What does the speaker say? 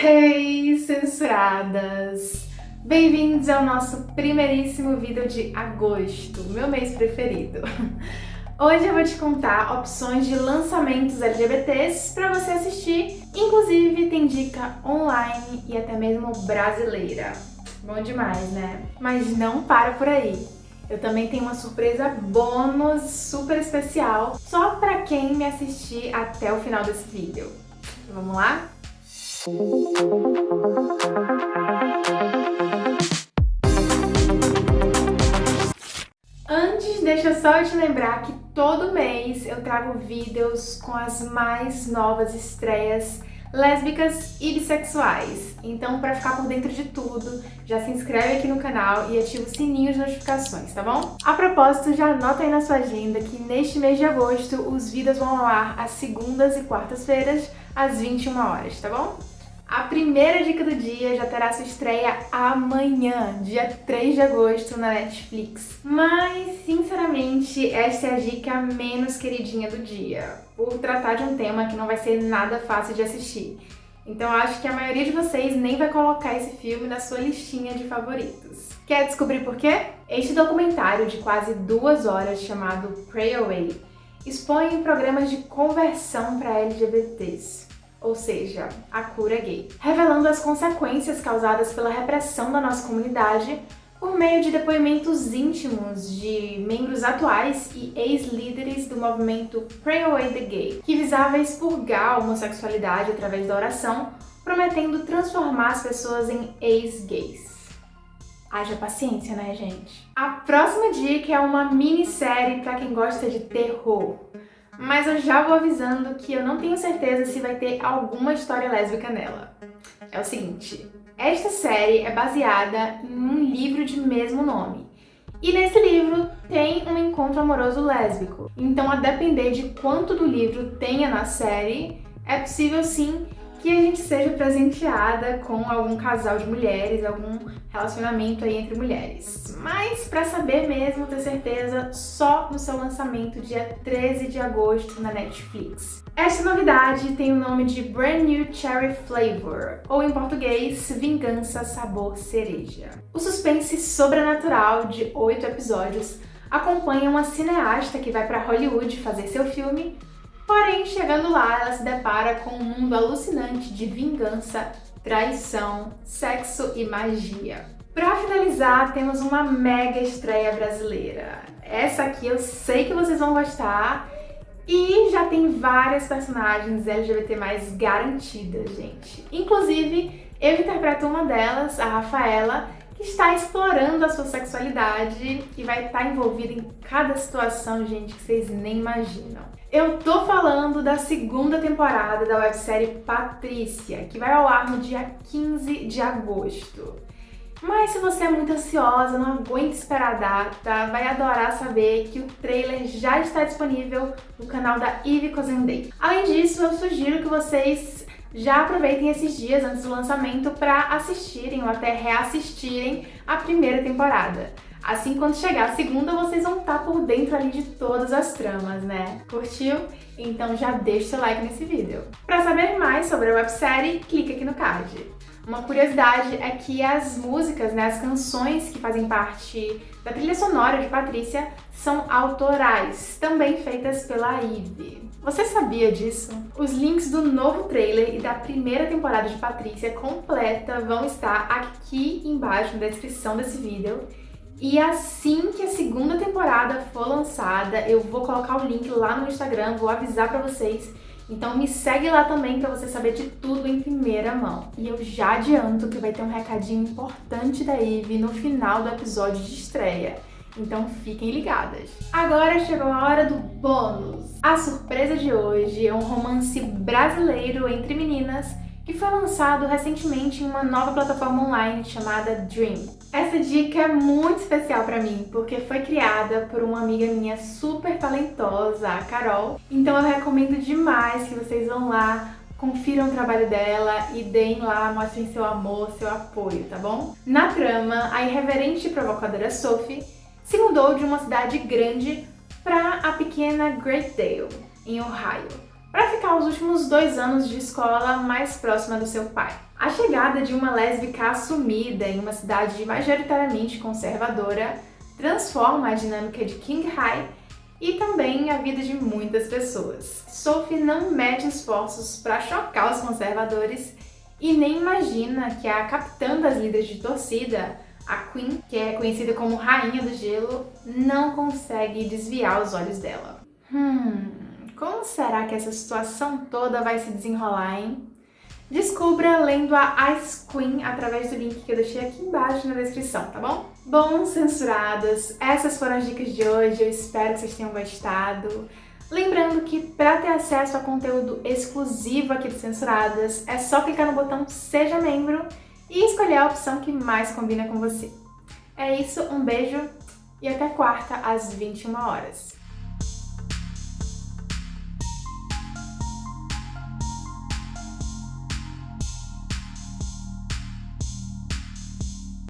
Hey, censuradas! Bem-vindos ao nosso primeiríssimo vídeo de agosto, meu mês preferido. Hoje eu vou te contar opções de lançamentos LGBTs para você assistir, inclusive tem dica online e até mesmo brasileira. Bom demais, né? Mas não para por aí. Eu também tenho uma surpresa bônus super especial só para quem me assistir até o final desse vídeo. Vamos lá? Antes, deixa só te lembrar que todo mês eu trago vídeos com as mais novas estreias lésbicas e bissexuais. Então, para ficar por dentro de tudo, já se inscreve aqui no canal e ativa o sininho de notificações, tá bom? A propósito, já anota aí na sua agenda que neste mês de agosto os vídeos vão ao ar às segundas e quartas-feiras, às 21 horas, tá bom? A primeira dica do dia já terá sua estreia amanhã, dia 3 de agosto, na Netflix. Mas, sinceramente, essa é a dica menos queridinha do dia, por tratar de um tema que não vai ser nada fácil de assistir. Então acho que a maioria de vocês nem vai colocar esse filme na sua listinha de favoritos. Quer descobrir por quê? Este documentário de quase duas horas chamado Pray Away expõe programas de conversão para LGBTs ou seja, a cura gay, revelando as consequências causadas pela repressão da nossa comunidade por meio de depoimentos íntimos de membros atuais e ex-líderes do movimento Pray Away the Gay, que visava expurgar a homossexualidade através da oração, prometendo transformar as pessoas em ex-gays. Haja paciência, né, gente? A próxima dica é uma minissérie para quem gosta de terror mas eu já vou avisando que eu não tenho certeza se vai ter alguma história lésbica nela. É o seguinte, esta série é baseada em um livro de mesmo nome. E nesse livro tem um encontro amoroso lésbico. Então, a depender de quanto do livro tenha na série, é possível sim que a gente seja presenteada com algum casal de mulheres, algum relacionamento aí entre mulheres. Mas para saber mesmo, ter certeza, só no seu lançamento dia 13 de agosto na Netflix. Esta novidade tem o nome de Brand New Cherry Flavor, ou em português, Vingança Sabor Cereja. O suspense sobrenatural de oito episódios acompanha uma cineasta que vai para Hollywood fazer seu filme Porém, chegando lá, ela se depara com um mundo alucinante de vingança, traição, sexo e magia. Para finalizar, temos uma mega estreia brasileira. Essa aqui eu sei que vocês vão gostar e já tem várias personagens LGBT garantidas, gente. Inclusive, eu interpreto uma delas, a Rafaela, que está explorando a sua sexualidade e vai estar envolvida em cada situação, gente, que vocês nem imaginam. Eu tô falando da segunda temporada da websérie Patrícia, que vai ao ar no dia 15 de agosto. Mas se você é muito ansiosa, não aguenta esperar a data, vai adorar saber que o trailer já está disponível no canal da Ivy Cozendei. Além disso, eu sugiro que vocês já aproveitem esses dias antes do lançamento para assistirem ou até reassistirem a primeira temporada. Assim, quando chegar a segunda, vocês vão estar por dentro ali de todas as tramas, né? Curtiu? Então já deixa seu like nesse vídeo. Para saber mais sobre a websérie, clique aqui no card. Uma curiosidade é que as músicas, né, as canções que fazem parte da trilha sonora de Patrícia são autorais, também feitas pela Ivy. Você sabia disso? Os links do novo trailer e da primeira temporada de Patrícia completa vão estar aqui embaixo na descrição desse vídeo. E assim que a segunda temporada for lançada, eu vou colocar o link lá no Instagram, vou avisar pra vocês então me segue lá também para você saber de tudo em primeira mão. E eu já adianto que vai ter um recadinho importante da Eve no final do episódio de estreia. Então fiquem ligadas. Agora chegou a hora do bônus. A surpresa de hoje é um romance brasileiro entre meninas que foi lançado recentemente em uma nova plataforma online chamada Dream. Essa dica é muito especial para mim, porque foi criada por uma amiga minha super talentosa, a Carol. Então eu recomendo demais que vocês vão lá, confiram o trabalho dela e deem lá, mostrem seu amor, seu apoio, tá bom? Na trama, a irreverente e provocadora Sophie se mudou de uma cidade grande para a pequena Great Dale, em Ohio para ficar os últimos dois anos de escola mais próxima do seu pai. A chegada de uma lésbica assumida em uma cidade majoritariamente conservadora transforma a dinâmica de King High e também a vida de muitas pessoas. Sophie não mede esforços para chocar os conservadores e nem imagina que a capitã das líderes de torcida, a Queen, que é conhecida como Rainha do Gelo, não consegue desviar os olhos dela. Hum, como será que essa situação toda vai se desenrolar, hein? Descubra lendo a Ice Queen através do link que eu deixei aqui embaixo na descrição, tá bom? Bom, censuradas, essas foram as dicas de hoje, eu espero que vocês tenham gostado. Lembrando que para ter acesso a conteúdo exclusivo aqui do Censuradas, é só clicar no botão Seja Membro e escolher a opção que mais combina com você. É isso, um beijo e até quarta às 21 horas.